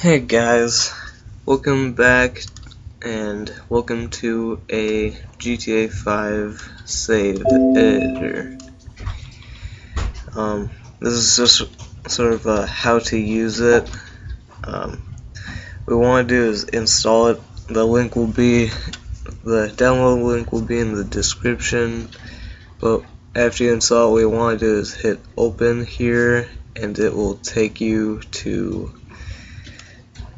Hey guys, welcome back and welcome to a GTA 5 save editor. Um, this is just sort of uh, how to use it. Um, what we want to do is install it. The link will be, the download link will be in the description. But after you install it, what we want to do is hit open here and it will take you to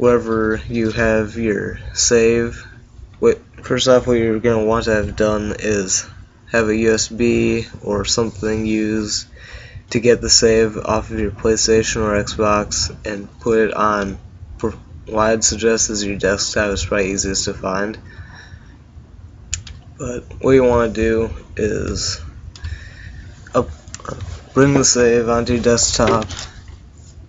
wherever you have your save. What, first off, what you're going to want to have done is have a USB or something used to get the save off of your PlayStation or Xbox and put it on what I'd suggest is your desktop is probably easiest to find. But what you want to do is up, bring the save onto your desktop,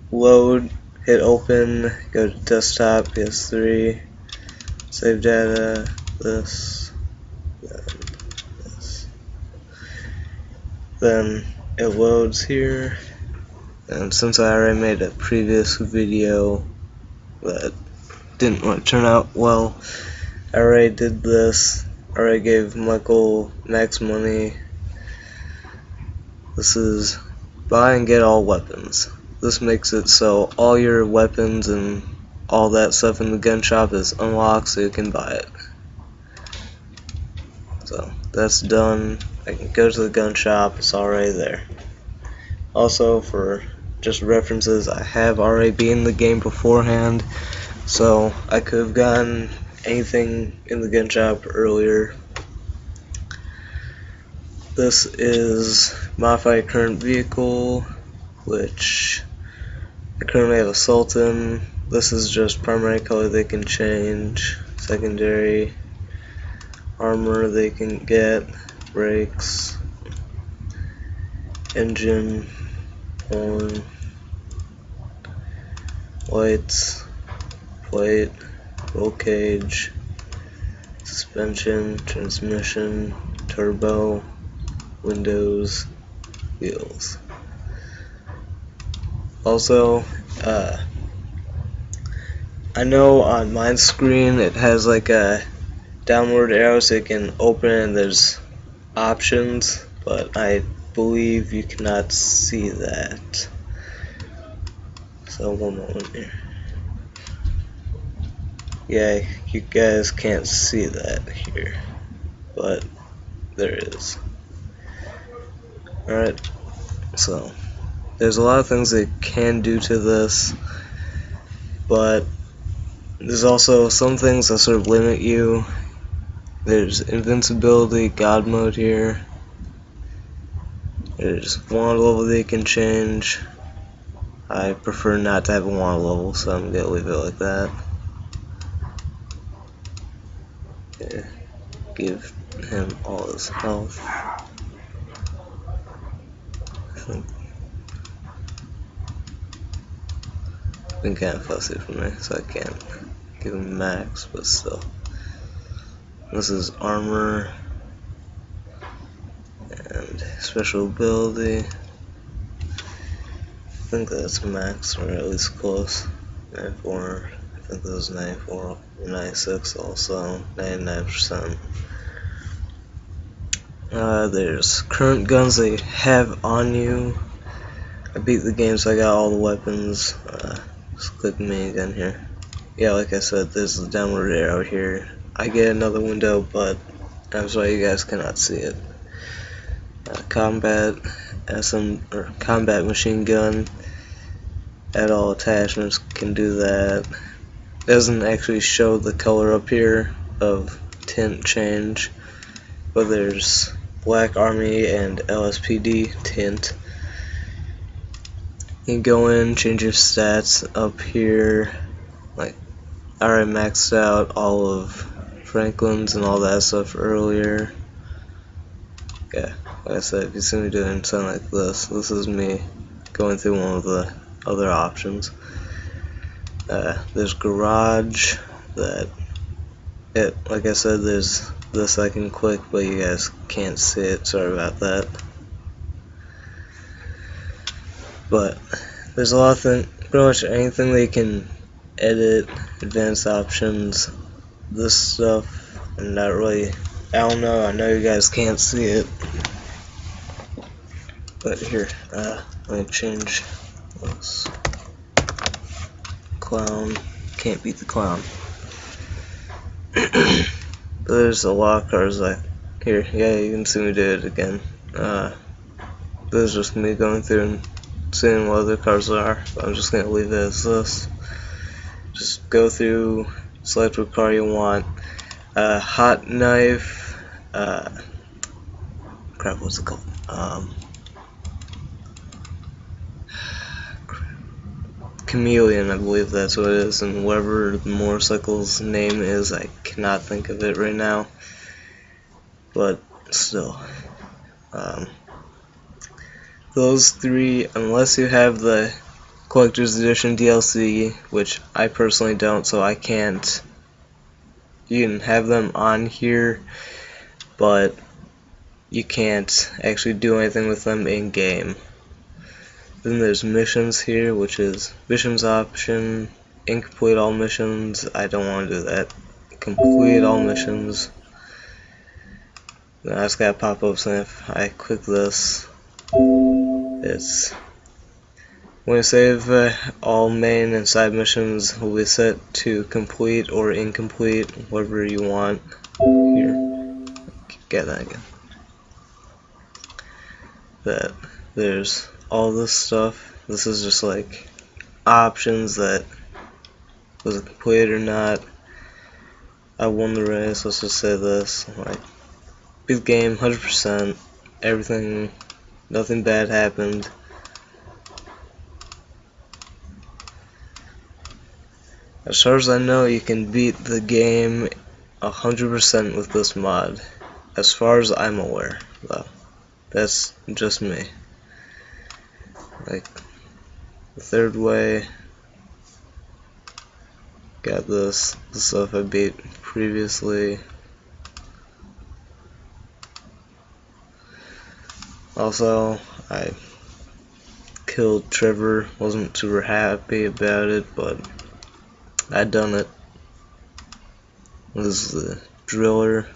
load hit open, go to desktop, PS3, save data, this, then this. Then it loads here, and since I already made a previous video that didn't want to turn out well, I already did this, I already gave Michael max money. This is buy and get all weapons. This makes it so all your weapons and all that stuff in the gun shop is unlocked so you can buy it. So that's done. I can go to the gun shop, it's already there. Also for just references, I have already been in the game beforehand, so I could have gotten anything in the gun shop earlier. This is modify current vehicle, which currently have a Sultan. This is just primary color they can change. Secondary armor they can get. Brakes. Engine. Horn. Lights. Plate. Roll cage. Suspension. Transmission. Turbo. Windows. Wheels. Also, uh, I know on my screen it has like a downward arrow so you can open and there's options, but I believe you cannot see that. So one moment here. Yeah, you guys can't see that here, but there is. Alright, so there's a lot of things they can do to this, but there's also some things that sort of limit you. There's invincibility, God mode here. There's wand level they can change. I prefer not to have a wand level, so I'm gonna leave it like that. Okay. Give him all his health. I think been kind of fussy for me, so I can't give him max, but still. This is armor and special ability. I think that's max, or at least close. 94. I think this is 94. 96 also. 99%. Uh, there's current guns they have on you. I beat the game, so I got all the weapons. Uh, just click me again here. Yeah, like I said, there's the downward arrow here. I get another window, but I'm sorry you guys cannot see it. Uh, combat SM or combat machine gun. at all attachments can do that. Doesn't actually show the color up here of tint change, but there's Black Army and LSPD tint. You can go in, change your stats up here. Like, I already maxed out all of Franklin's and all that stuff earlier. Yeah, like I said, if you see me doing something like this, this is me going through one of the other options. Uh, there's garage that it like I said there's this I can click but you guys can't see it sorry about that but there's a lot of things, pretty much anything they can edit, advanced options, this stuff, I'm not really, I don't know, I know you guys can't see it, but here, uh, let me change this. Clown, can't beat the clown. There's a lot of cars like, here, yeah, you can see me do it again. Uh, this is just me going through and seeing what other cars are. I'm just gonna leave it as this. Just go through, select what car you want. Uh, hot knife. Uh, crap, what's it called? Um, Khamelion, I believe that's what it is, and whatever the motorcycle's name is, I cannot think of it right now. But still. Um, those three, unless you have the collector's edition DLC, which I personally don't, so I can't. You can have them on here, but you can't actually do anything with them in game. Then there's missions here, which is missions option, incomplete all missions. I don't want to do that. Complete all missions. Then I just gotta pop up saying if I click this, it's when you save uh, all main and side missions will be set to complete or incomplete, whatever you want. Here, get that again. That there's all this stuff. This is just like options that was it complete or not. I won the race. Let's just say this like beat the game 100%. Everything Nothing bad happened. As far as I know, you can beat the game 100% with this mod. As far as I'm aware, though. That's just me. Like, the third way, got this, the stuff I beat previously. Also, I killed Trevor, wasn't super happy about it, but I done it. Was the driller.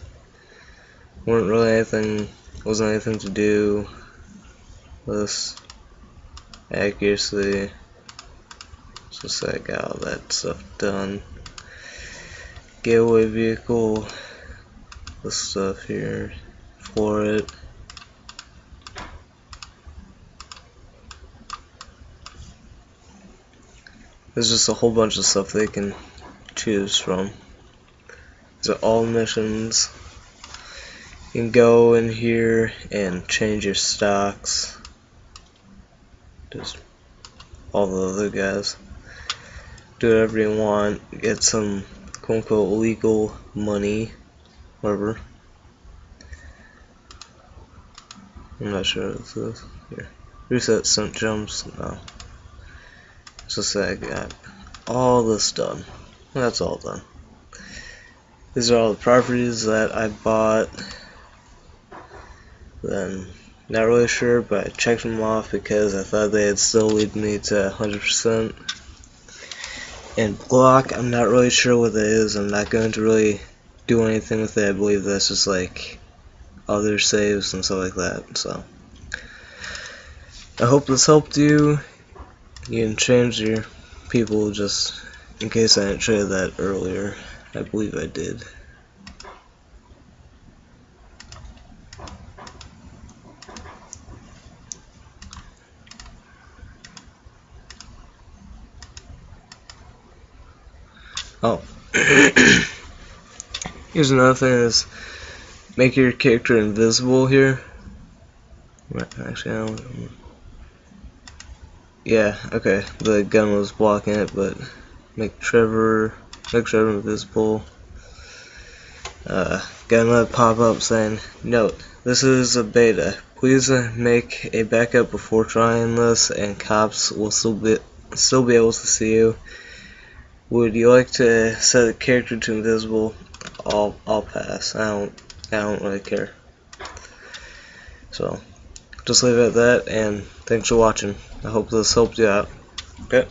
weren't really anything, wasn't anything to do. This accuracy. Just I got all that stuff done. Getaway vehicle, this stuff here for it. There's just a whole bunch of stuff they can choose from. These are all missions. You can go in here and change your stocks. Just all the other guys. Do whatever you want. Get some quote unquote legal money. Whatever. I'm not sure what this is. Here. Reset some jumps. No. So say I got all this done. That's all done. These are all the properties that I bought. Then, not really sure, but I checked them off because I thought they'd still lead me to 100%. And block, I'm not really sure what that is. I'm not going to really do anything with it. I believe that's just like other saves and stuff like that. So, I hope this helped you you can change your people just in case I didn't show you that earlier. I believe I did. Oh. Here's another thing is make your character invisible here. Actually, I don't yeah, okay. The gun was blocking it, but make Trevor make Trevor invisible. Uh, got another pop-up saying, Note, this is a beta. Please make a backup before trying this, and cops will still be still be able to see you. Would you like to set the character to invisible? I'll I'll pass. I don't I don't really care. So just leave it at that, and thanks for watching. I hope this helped you out. Okay.